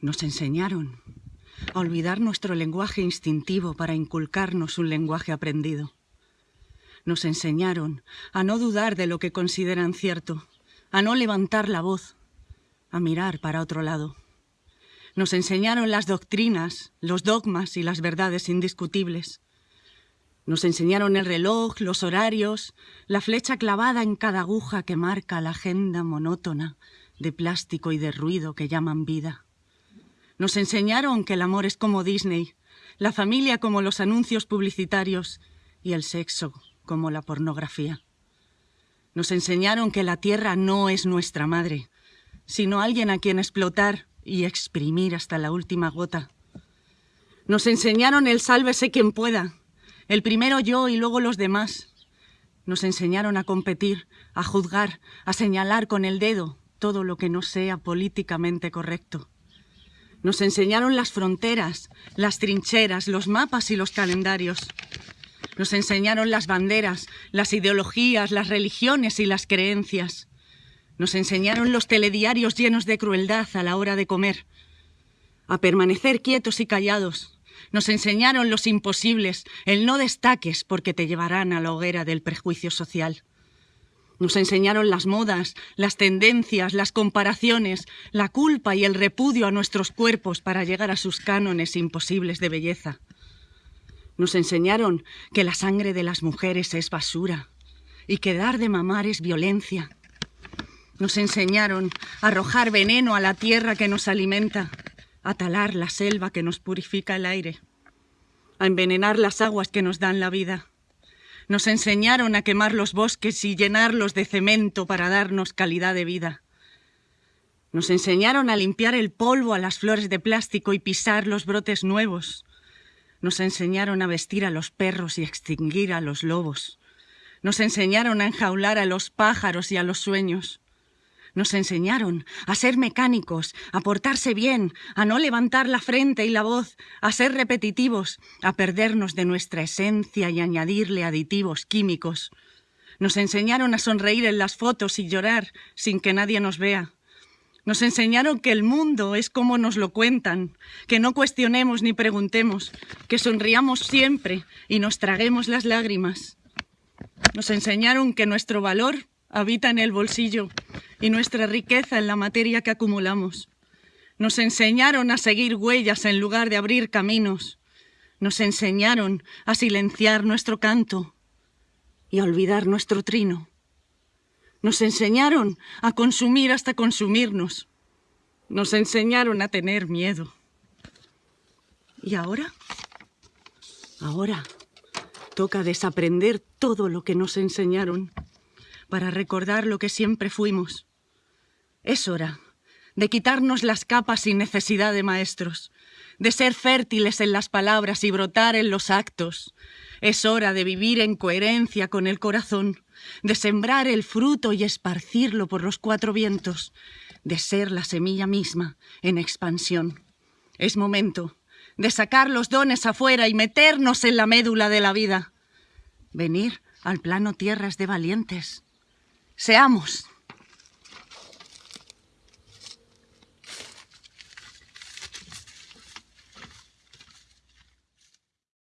Nos enseñaron a olvidar nuestro lenguaje instintivo para inculcarnos un lenguaje aprendido. Nos enseñaron a no dudar de lo que consideran cierto, a no levantar la voz, a mirar para otro lado. Nos enseñaron las doctrinas, los dogmas y las verdades indiscutibles. Nos enseñaron el reloj, los horarios, la flecha clavada en cada aguja que marca la agenda monótona de plástico y de ruido que llaman vida. Nos enseñaron que el amor es como Disney, la familia como los anuncios publicitarios y el sexo como la pornografía. Nos enseñaron que la tierra no es nuestra madre, sino alguien a quien explotar y exprimir hasta la última gota. Nos enseñaron el sálvese quien pueda, el primero yo y luego los demás. Nos enseñaron a competir, a juzgar, a señalar con el dedo todo lo que no sea políticamente correcto. Nos enseñaron las fronteras, las trincheras, los mapas y los calendarios. Nos enseñaron las banderas, las ideologías, las religiones y las creencias. Nos enseñaron los telediarios llenos de crueldad a la hora de comer. A permanecer quietos y callados. Nos enseñaron los imposibles, el no destaques porque te llevarán a la hoguera del prejuicio social. Nos enseñaron las modas, las tendencias, las comparaciones, la culpa y el repudio a nuestros cuerpos para llegar a sus cánones imposibles de belleza. Nos enseñaron que la sangre de las mujeres es basura y que dar de mamar es violencia. Nos enseñaron a arrojar veneno a la tierra que nos alimenta, a talar la selva que nos purifica el aire, a envenenar las aguas que nos dan la vida nos enseñaron a quemar los bosques y llenarlos de cemento para darnos calidad de vida. Nos enseñaron a limpiar el polvo a las flores de plástico y pisar los brotes nuevos. Nos enseñaron a vestir a los perros y extinguir a los lobos. Nos enseñaron a enjaular a los pájaros y a los sueños. Nos enseñaron a ser mecánicos, a portarse bien, a no levantar la frente y la voz, a ser repetitivos, a perdernos de nuestra esencia y añadirle aditivos químicos. Nos enseñaron a sonreír en las fotos y llorar sin que nadie nos vea. Nos enseñaron que el mundo es como nos lo cuentan, que no cuestionemos ni preguntemos, que sonriamos siempre y nos traguemos las lágrimas. Nos enseñaron que nuestro valor habita en el bolsillo y nuestra riqueza en la materia que acumulamos. Nos enseñaron a seguir huellas en lugar de abrir caminos. Nos enseñaron a silenciar nuestro canto y a olvidar nuestro trino. Nos enseñaron a consumir hasta consumirnos. Nos enseñaron a tener miedo. ¿Y ahora? Ahora toca desaprender todo lo que nos enseñaron para recordar lo que siempre fuimos es hora de quitarnos las capas sin necesidad de maestros, de ser fértiles en las palabras y brotar en los actos. Es hora de vivir en coherencia con el corazón, de sembrar el fruto y esparcirlo por los cuatro vientos, de ser la semilla misma en expansión. Es momento de sacar los dones afuera y meternos en la médula de la vida. Venir al plano tierras de valientes. Seamos